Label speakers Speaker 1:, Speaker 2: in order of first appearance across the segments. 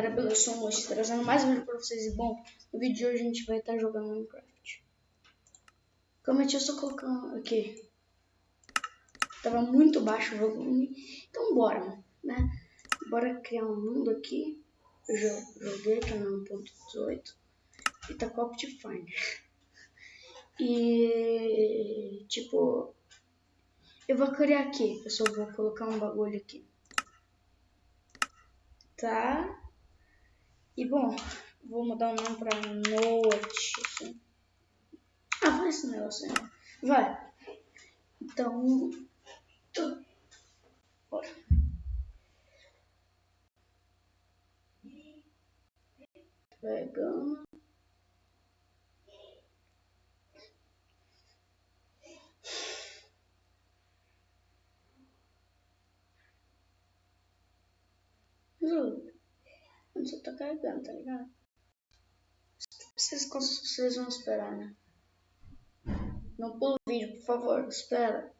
Speaker 1: galera, beleza? Eu sou o trazendo mais um vídeo pra vocês. E bom, no vídeo de hoje a gente vai estar jogando Minecraft. Como eu só colocando aqui. Tava muito baixo o volume. Então bora, né? Bora criar um mundo aqui. Eu joguei aqui no 1.18. E tá com Optifine. E tipo, eu vou criar aqui. Eu só vou colocar um bagulho aqui. Tá? E bom, vou mudar o nome pra Note. Assim. Ah, vai esse negócio aí. Vai. Então. Tu... Bora. Pegando. Eu só tá carregando, tá ligado? Vocês, vocês vão esperar, né? Não pula o vídeo, por favor. Espera.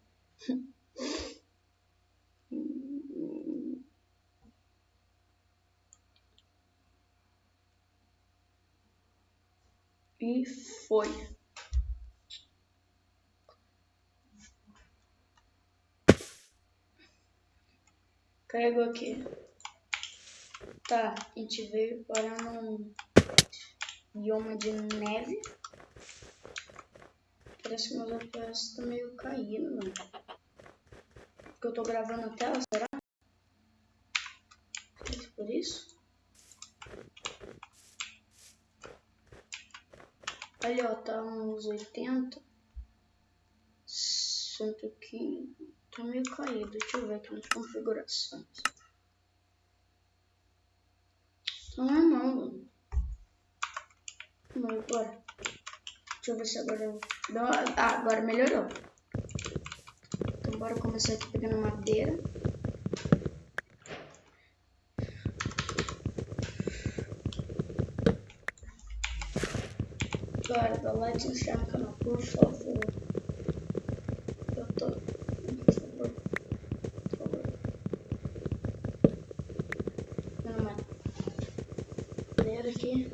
Speaker 1: E foi. Carregou aqui. Tá, a gente veio para um bioma de neve. Parece que meus FPS estão meio caindo, mano. Porque eu tô gravando a tela, será? Por isso? Ali, ó, tá uns 80. 115. Tá meio caído. Deixa eu ver aqui nas configurações. Não é não, mano. Mas bora. Deixa eu ver se agora... Ah, agora melhorou. Então bora começar aqui pegando madeira. Agora, dá like e se inscreve no canal, por favor. Eu tô... aqui.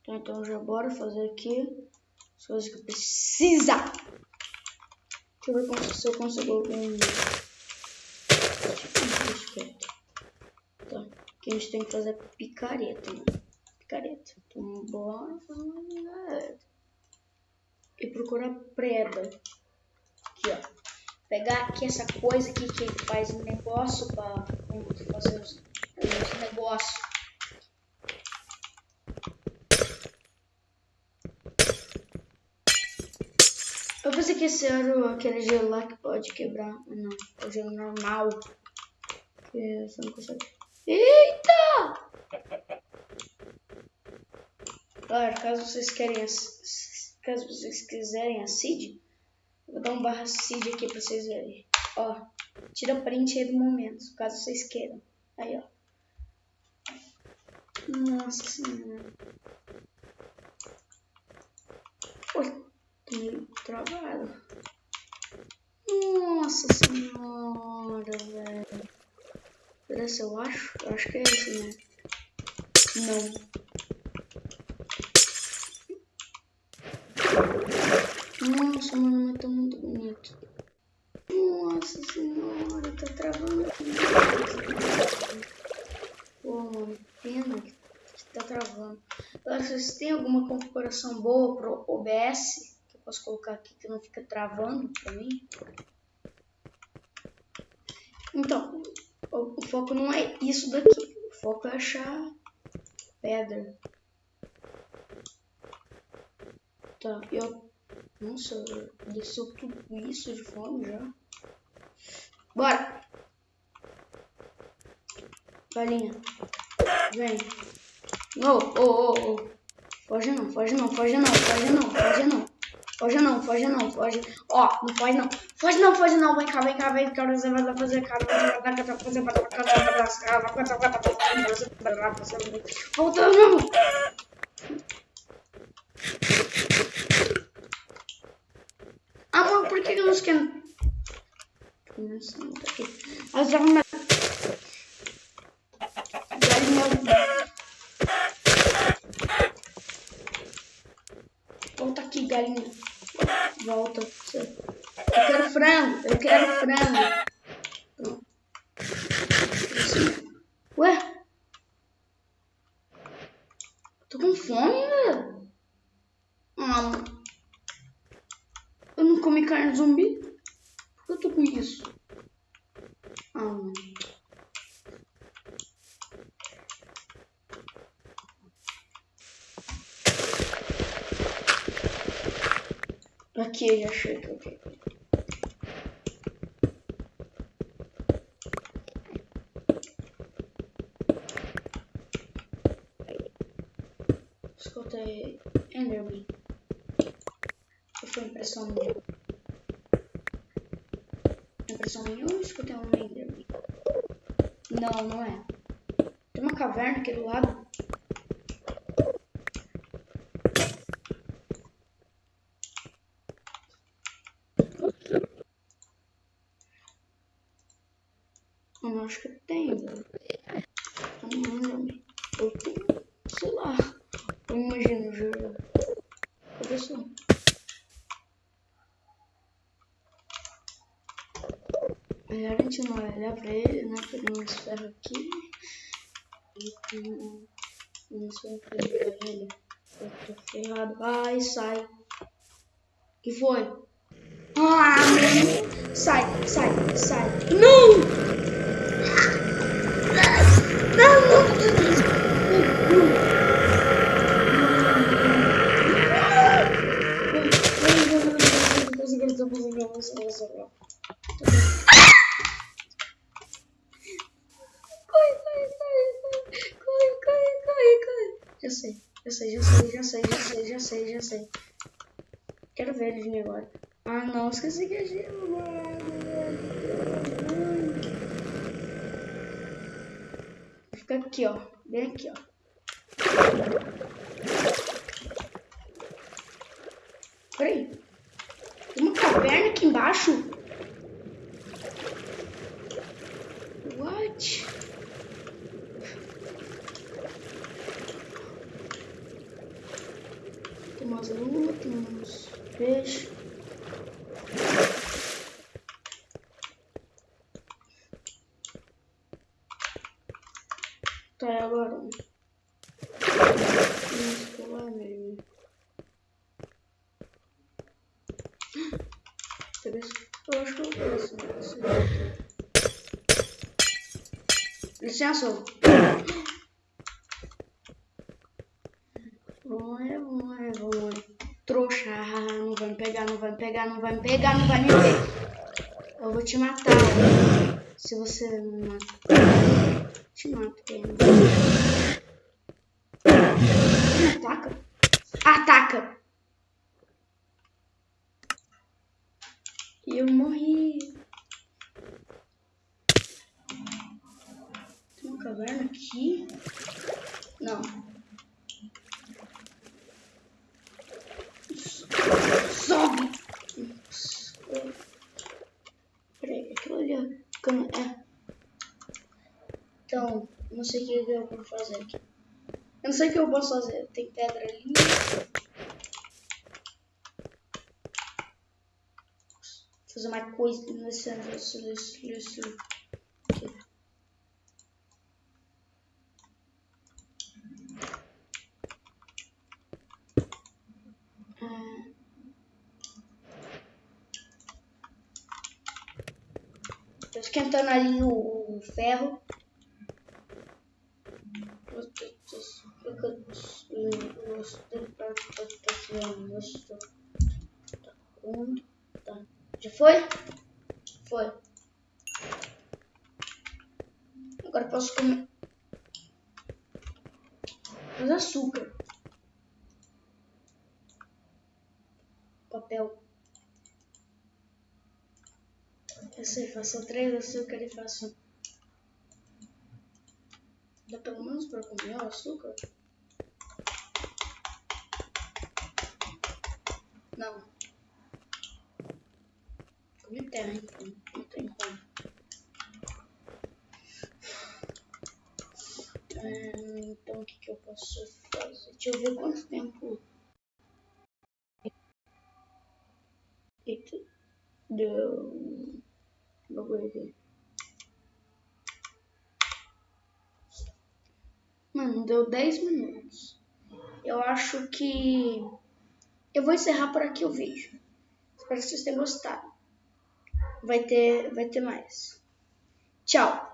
Speaker 1: Tá, então já bora fazer aqui as coisas que precisa. Deixa eu ver se eu consigo algum... Tá, aqui a gente tem que fazer picareta, né? Picareta. Então bora fazer E procurar preda. Aqui, ó pegar aqui essa coisa aqui que faz um negócio para fazer os negócios. Eu pensei que esse era aquele gelo lá que pode quebrar. Não, é o gelo normal. Que você não consegue. Eita! Galera, caso vocês querem. Caso vocês quiserem a seed, Vou dar um barra seed aqui pra vocês verem. Ó, tira print aí do momento, caso vocês queiram. Aí, ó. Nossa senhora. Pô, meio travado. Nossa senhora, velho. Esse eu acho? Eu acho que é esse, né? Não. Nossa, mano, mas tá muito bonito. Nossa senhora, tá travando Pô, mano, pena que tá travando. Agora, vocês têm alguma configuração boa pro OBS? Posso colocar aqui que não fica travando pra mim? Então, o, o foco não é isso daqui. O foco é achar pedra. Tá, eu nossa, desceu tudo isso de fome já. Bora! Galinha. Vem. Ô, ô, ô, ô. Foge não, foge não, foge não, foge não, foge não. Foge não, foge não, foge. Ó, não foge não. Foge não, foge não. Vem cá, vem cá, vem cá. Você vai fazer cara. Voltando. que eu não esquento? Nossa, não tá aqui. As galinhas. Galinha. Volta aqui, galinha. Volta. Eu quero frango. Eu quero frango. Pronto. Ué? Tô com fome, velho. Ah, eu não comi carne zumbi. Por que eu tô com isso? Ah, mano. Aqui eu já eu quero. Escutei Enderman. Ou foi impressão minha? Impressão minha ou escutei um Enderman? Não, não é. Tem uma caverna aqui do lado. Não acho que tem, velho. Um Enderman. Eu tenho, sei lá. Eu imagino, juro. Cadê só? Melhor a gente não olhar pra ele, né? Pegar uns ferros aqui. E um. Ferros pra ele. Eu tô ferrado. Vai, sai. que foi? Ah. Sai, sai, sai. Não! Sei, já sei. Quero ver ele vir agora. Ah, não, esqueci que é gelo, mano. Fica aqui, ó. Bem aqui, ó. Peraí. Tem uma caverna aqui embaixo? What? Tem umas lulas, tem uns peixes. Tá, e agora? Vamos pular nele. Interessante. Eu acho que eu vou esse daqui. Licença. Vamos, vamos, vamos. Trouxa, não vai me pegar, não vai me pegar, não vai me pegar, não vai me pegar. Eu vou te matar. Se você me matar, te mato. Ataca. Ataca. E eu morri. Tem uma caverna aqui? Não. Sobe! Peraí, aquilo ali, ó. Como é? Então, não sei o que eu vou fazer aqui. Eu não sei o que eu posso fazer. Tem pedra ali. Fazer mais coisa nesse nesse nesse nesse aqui. Ah. Tô esquentando ali o, o ferro. Tá. Já foi? Foi. Agora posso comer. Mas açúcar. Papel. Eu sei, faço três açúcar e faço. Dá pelo menos pra comer o açúcar? Não. Terra, então. Não tem como. É, então, o que, que eu posso fazer? Deixa eu ver quanto tempo... Eita. Deu... Bagulho aqui. Mano, deu 10 minutos. Eu acho que eu vou encerrar por aqui o vídeo. Espero que vocês tenham gostado. Vai ter, vai ter mais. Tchau.